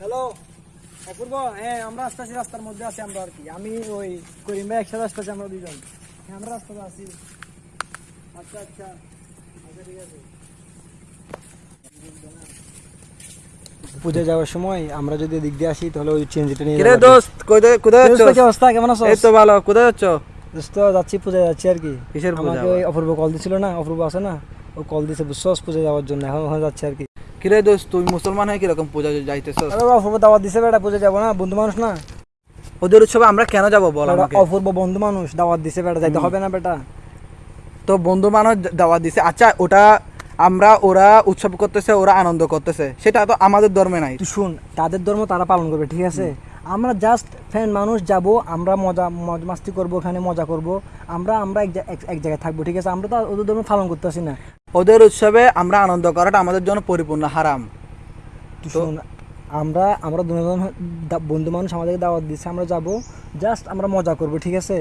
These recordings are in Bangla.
হ্যালো অপূর্ব হ্যাঁ আমরা আসতেছি রাস্তার মধ্যে আছি আমরা আর কি। আমি ওই করিম ভাই একসাথে আসতেছি আমরা দুজন। হ্যাঁ আমরা রাস্তাতে আছি। আচ্ছা আচ্ছা। আচ্ছা ঠিক আছে। পুজো যাওয়ার সময় আমরা যদি এদিক দিয়ে আসি তাহলে ওই চেঞ্জটা নিয়ে কিরে। দোস্ত কোথায় কোথায় যাচ্ছ? কি অবস্থা? কেমন আছো? এই তো ভালো কোথায় যাচ্ছ? দোস্ত যাচ্ছি পূজা যাচ্ছি আর কি। কিসের পূজা আমাকে অপূর্ব কল দিছিল না অপূর্ব আছে না ও কল দিছে বুঝছস পূজা যাওয়ার জন্য এখন ওখানে যাচ্ছি আর কি। কিরে দোস্ত তুই মুসলমান হয়ে কীরকম পূজা যাইতেছ অপূর্ব দাওয়াত দিছে বেটা পূজা যাব না বন্ধু মানুষ না। ওদের উৎসবে আমরা কেন যাব বল আমাকে? অপূর্ব বন্ধু মানুষ দাওয়াত দিছে বেটা যাইতে হবে না বেটা। তো বন্ধু মানুষ দাওয়াত দিছে। আচ্ছা ওটা আমরা ওরা উৎসব করতেছে ওরা আনন্দ করতেছে। সেটা তো আমাদের ধর্মে নাই। তুই শুন তাদের ধর্ম তারা পালন করবে ঠিক আছে? আমরা জাস্ট ফ্যান মানুষ যাব আমরা মজা মজ মাস্তি করব ওখানে মজা করব। আমরা আমরা এক জায়গায় থাকব ঠিক আছে? আমরা তো ওদের ধর্ম পালন করতেছি না। ওদের উৎসবে আমরা আনন্দ করাটা আমাদের জন্য পরিপূর্ণ হারাম। আমরা আমরা দুজন বন্ধু মানুষ আমাদেরকে দাওয়াত দিচ্ছে আমরা যাব জাস্ট আমরা মজা করব ঠিক আছে?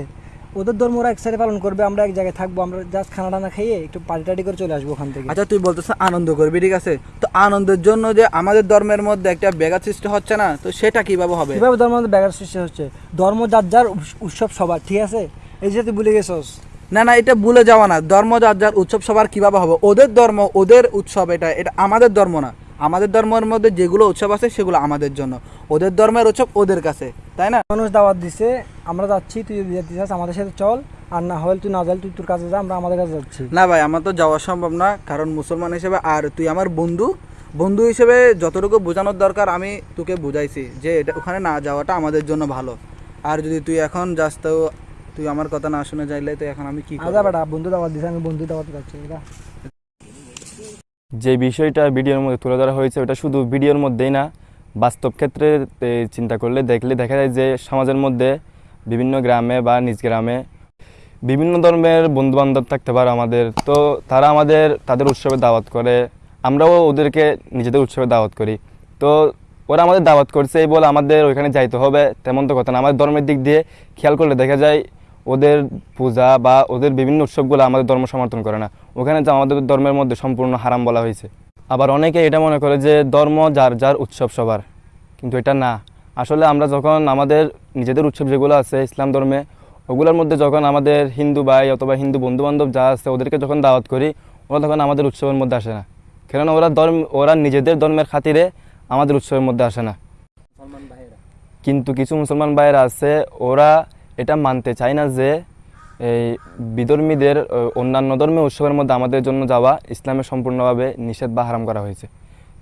ওদের ধর্ম ওরা এক সাইডে পালন করবে আমরা এক জায়গায় থাকব আমরা জাস্ট খানা টানা খেয়ে একটু পার্টি টাটি করে চলে আসব ওখান থেকে। আচ্ছা তুই বলতেছ আনন্দ করবি ঠিক আছে? তো আনন্দের জন্য যে আমাদের ধর্মের মধ্যে একটা ব্যাঘাত সৃষ্টি হচ্ছে না তো সেটা কীভাবে হবে? কীভাবে মধ্যে ব্যাঘাত সৃষ্টি হচ্ছে? ধর্ম যার যার উৎসব সবার ঠিক আছে? এই যে তুই ভুলে গেছস। না না এটা ভুলে যাওয়া না। ধর্ম যার যার উৎসব সবার কীভাবে হবে? ওদের ধর্ম ওদের উৎসব এটা এটা আমাদের ধর্ম না। আমাদের ধর্মের মধ্যে যেগুলো উৎসব আছে সেগুলো আমাদের জন্য। ওদের ধর্মের উৎসব ওদের কাছে তাই না? মানুষ দাওয়াত দিছে আমরা যাচ্ছি তুই যদি যেতে চাস আমাদের সাথে চল। আর না হলে তুই না যাই তুই তোর কাছে যা আমরা আমাদের কাছে যাচ্ছি। না ভাই আমার তো যাওয়া সম্ভব না কারণ মুসলমান হিসেবে আর তুই আমার বন্ধু। বন্ধু হিসেবে যতটুকু বোঝানোর দরকার আমি তোকে বুঝাইছি যে এটা ওখানে না যাওয়াটা আমাদের জন্য ভালো। আর যদি তুই এখন যাস তো তুই আমার কথা না শুনে যাইলে তো এখন আমি কি করব? আজা বেটা বন্ধু দাওয়াত দিছে আমি বন্ধু দাওয়াত যাচ্ছি যা। যে বিষয়টা ভিডিওর মধ্যে তুলে ধরা হয়েছে ওটা শুধু ভিডিওর মধ্যেই না বাস্তব ক্ষেত্রে চিন্তা করলে দেখলে দেখা যায় যে সমাজের মধ্যে বিভিন্ন গ্রামে বা নিজ গ্রামে বিভিন্ন ধর্মের বন্ধু বান্ধব থাকতে পারে আমাদের তো তারা আমাদের তাদের উৎসবে দাওয়াত করে আমরাও ওদেরকে নিজেদের উৎসবে দাওয়াত করি তো ওরা আমাদের দাওয়াত করছে এই বলে আমাদের ওইখানে যাইতে হবে তেমন তো কথা না আমাদের ধর্মের দিক দিয়ে খেয়াল করলে দেখা যায় ওদের পূজা বা ওদের বিভিন্ন উৎসবগুলো আমাদের ধর্ম সমর্থন করে না। ওখানে তো আমাদের ধর্মের মধ্যে সম্পূর্ণ হারাম বলা হয়েছে। আবার অনেকে এটা মনে করে যে ধর্ম যার যার উৎসব সবার। কিন্তু এটা না। আসলে আমরা যখন আমাদের নিজেদের উৎসব যেগুলো আছে ইসলাম ধর্মে ওগুলোর মধ্যে যখন আমাদের হিন্দু ভাই অথবা হিন্দু বন্ধু বান্ধব যা আছে ওদেরকে যখন দাওয়াত করি ওরা তখন আমাদের উৎসবের মধ্যে আসে না। কেননা ওরা ধর্ম ওরা নিজেদের ধর্মের খাতিরে আমাদের উৎসবের মধ্যে আসে না। কিন্তু কিছু মুসলমান ভাইয়েরা আছে ওরা এটা মানতে চায় না যে এই বিধর্মীদের অন্যান্য ধর্মের উৎসবের মধ্যে আমাদের জন্য যাওয়া ইসলামে সম্পূর্ণভাবে নিষেধ বা হারাম করা হয়েছে।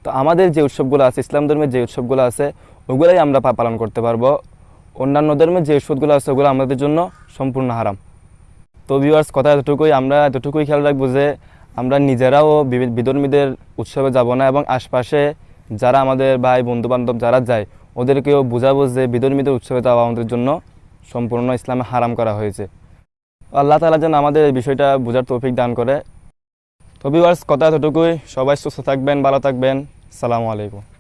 তো আমাদের যে উৎসবগুলো আছে, ইসলাম ধর্মের যে উৎসবগুলো আছে, ওগুলাই আমরা পালন করতে পারব। অন্যান্য ধর্মের যে উৎসবগুলো আছে, ওগুলো আমাদের জন্য সম্পূর্ণ হারাম। তো ভিউয়ার্স কথা এতটুকুই, আমরা এতটুকুই খেয়াল রাখব যে আমরা নিজেরাও বিধর্মীদের উৎসবে যাব না এবং আশপাশে যারা আমাদের ভাই বন্ধু বান্ধব যারা যায়, ওদেরকেও বোঝাবো যে বিধর্মীদের উৎসবে যাওয়া আমাদের জন্য সম্পূর্ণ ইসলামে হারাম করা হয়েছে। আল্লাহ তালা যেন আমাদের এই বিষয়টা বোঝার তৌফিক দান করে। তো ভিউয়ার্স কথা এতটুকুই। সবাই সুস্থ থাকবেন, ভালো থাকবেন। সালামু আলাইকুম।